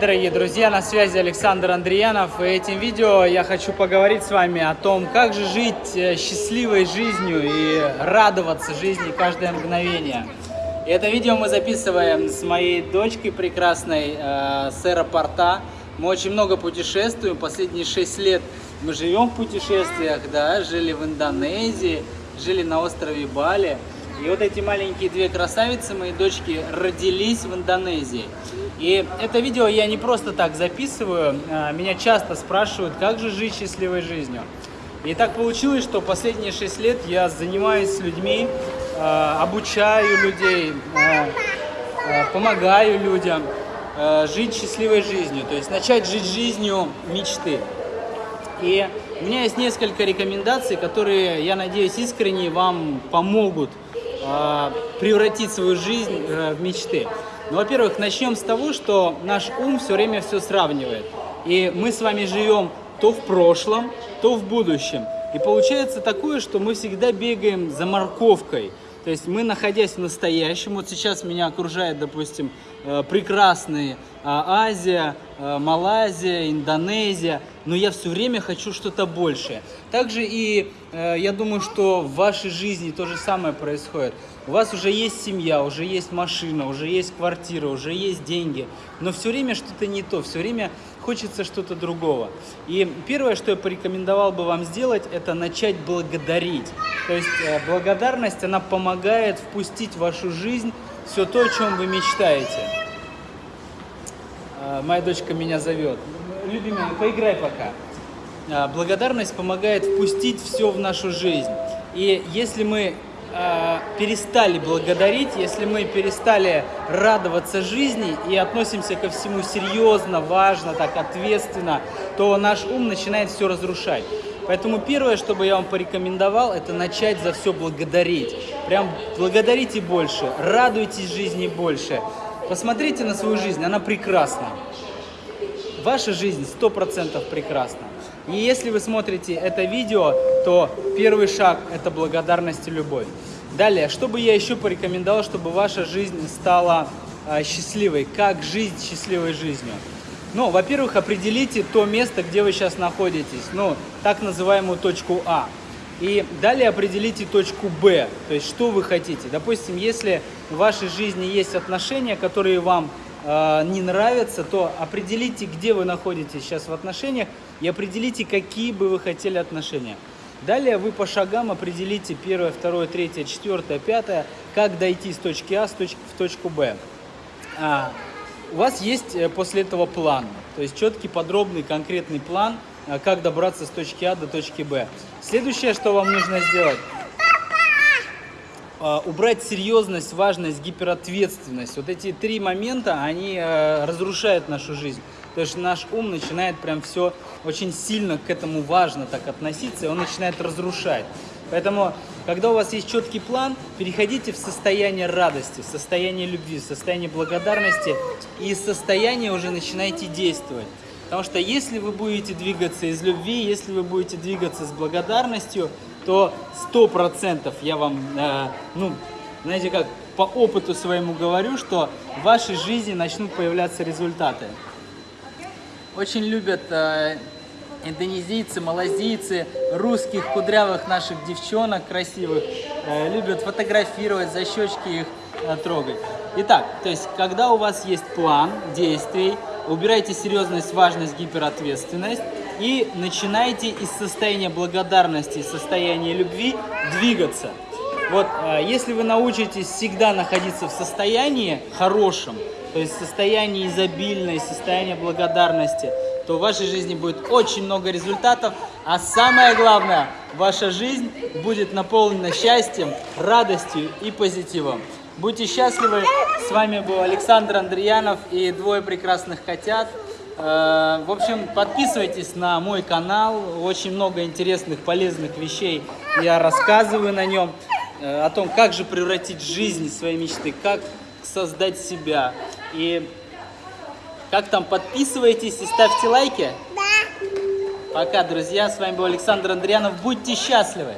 дорогие друзья, на связи Александр Андреянов. И этим видео я хочу поговорить с вами о том, как же жить э, счастливой жизнью и радоваться жизни каждое мгновение. И это видео мы записываем с моей дочкой прекрасной, э, с аэропорта. Мы очень много путешествуем, последние 6 лет мы живем в путешествиях, да, жили в Индонезии, жили на острове Бали. И вот эти маленькие две красавицы, мои дочки, родились в Индонезии. И это видео я не просто так записываю. А, меня часто спрашивают, как же жить счастливой жизнью. И так получилось, что последние шесть лет я занимаюсь с людьми, а, обучаю людей, а, помогаю людям жить счастливой жизнью. То есть начать жить жизнью мечты. И у меня есть несколько рекомендаций, которые, я надеюсь, искренне вам помогут превратить свою жизнь э, в мечты. Ну, во-первых, начнем с того, что наш ум все время все сравнивает. И мы с вами живем то в прошлом, то в будущем. И получается такое, что мы всегда бегаем за морковкой. То есть мы, находясь в настоящем, вот сейчас меня окружает, допустим, э, прекрасные а, Азия, э, Малайзия, Индонезия, но я все время хочу что-то большее. Также и э, я думаю, что в вашей жизни то же самое происходит. У вас уже есть семья, уже есть машина, уже есть квартира, уже есть деньги, но все время что-то не то, все время хочется что-то другого. И первое, что я порекомендовал бы вам сделать, это начать благодарить. То есть э, благодарность, она помогает впустить в вашу жизнь все то, о чем вы мечтаете. Э, моя дочка меня зовет. Любимая, поиграй пока. Э, благодарность помогает впустить все в нашу жизнь. И если мы э, перестали благодарить, если мы перестали радоваться жизни и относимся ко всему серьезно, важно, так ответственно, то наш ум начинает все разрушать. Поэтому первое, что бы я вам порекомендовал, это начать за все благодарить. Прям благодарите больше, радуйтесь жизни больше. Посмотрите на свою жизнь, она прекрасна. Ваша жизнь 100% прекрасна. И если вы смотрите это видео, то первый шаг – это благодарность и любовь. Далее, что бы я еще порекомендовал, чтобы ваша жизнь стала э, счастливой? Как жить счастливой жизнью? Ну, во-первых, определите то место, где вы сейчас находитесь, ну, так называемую точку А. И далее определите точку Б, то есть что вы хотите. Допустим, если в вашей жизни есть отношения, которые вам э, не нравятся, то определите, где вы находитесь сейчас в отношениях и определите, какие бы вы хотели отношения. Далее вы по шагам определите первое, второе, третье, четвертое, пятое, как дойти с точки А в точку Б. А, у вас есть э, после этого план, то есть четкий, подробный, конкретный план – как добраться с точки А до точки Б. Следующее, что вам нужно сделать, а, убрать серьезность, важность, гиперответственность. Вот эти три момента, они э, разрушают нашу жизнь. То есть наш ум начинает прям все очень сильно к этому важно так относиться, и он начинает разрушать. Поэтому, когда у вас есть четкий план, переходите в состояние радости, в состояние любви, в состояние благодарности, и из состояния уже начинайте действовать. Потому что если вы будете двигаться из любви, если вы будете двигаться с благодарностью, то сто процентов я вам, э, ну, знаете как, по опыту своему говорю, что в вашей жизни начнут появляться результаты. Очень любят э, индонезийцы, малазийцы, русских кудрявых наших девчонок красивых, э, любят фотографировать, за щечки их э, трогать. Итак, то есть, когда у вас есть план действий, убирайте серьезность, важность, гиперответственность и начинайте из состояния благодарности, состояния любви двигаться. Вот, э, если вы научитесь всегда находиться в состоянии хорошем, то есть состоянии изобильной, состоянии благодарности, то в вашей жизни будет очень много результатов, а самое главное, ваша жизнь будет наполнена счастьем, радостью и позитивом. Будьте счастливы. С вами был Александр Андреянов и двое прекрасных котят. Э, в общем, подписывайтесь на мой канал. Очень много интересных, полезных вещей я рассказываю на нем. Э, о том, как же превратить жизнь свои мечты, как создать себя. И как там, подписывайтесь и ставьте лайки. Да. Пока, друзья. С вами был Александр Андреянов. Будьте счастливы.